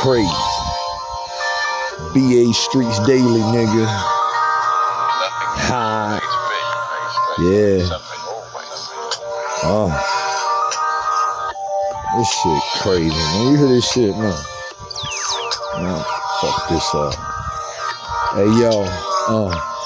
crazy. BA Streets Daily, nigga. High. Yeah. Uh. This shit crazy, man. You hear this shit, man? Man, fuck this up. Hey, yo. Uh.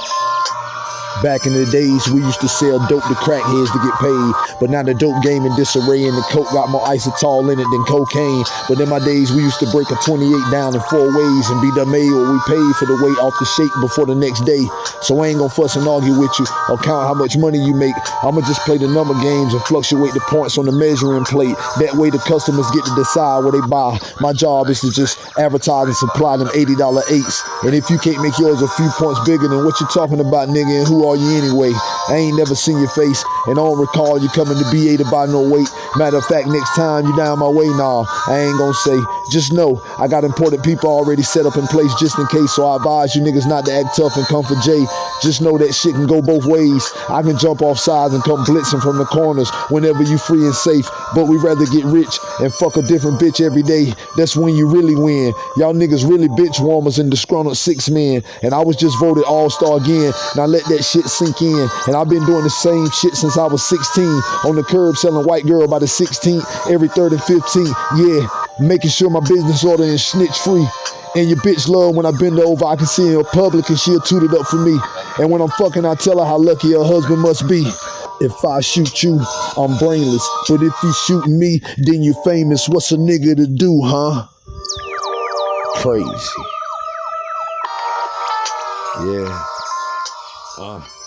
Back in the days, we used to sell dope to crackheads to get paid. But now the dope game in disarray and the coke got more inositol in it than cocaine. But in my days, we used to break a 28 down in four ways and be the made we paid for the weight off the shake before the next day. So I ain't gonna fuss and argue with you or count how much money you make. I'ma just play the number games and fluctuate the points on the measuring plate. That way the customers get to decide what they buy. My job is to just advertise and supply them $80 eights. And if you can't make yours a few points bigger than what you're talking about, nigga, and who are you anyway? I ain't never seen your face, and I don't recall you coming to BA to buy no weight. Matter of fact, next time you down my way, nah, I ain't gonna say. Just know I got important people already set up in place just in case. So I advise you niggas not to act tough and come for Jay. Just know that shit can go both ways. I can jump off sides and come blitzing from the corners whenever you free and safe. But we rather get rich and fuck a different bitch every day. That's when you really win. Y'all niggas really bitch warmers and disgruntled six men. And I was just voted all-star again. Now let that shit sink in. And I've been doing the same shit since I was 16. On the curb selling white girl by the 16th, every third and 15th. Yeah, making sure my business order is snitch free. And your bitch love when I bend over, I can see her in public and she'll toot it up for me. And when I'm fucking, I tell her how lucky her husband must be. If I shoot you, I'm brainless. But if you shoot me, then you famous. What's a nigga to do, huh? Crazy. Yeah. Uh.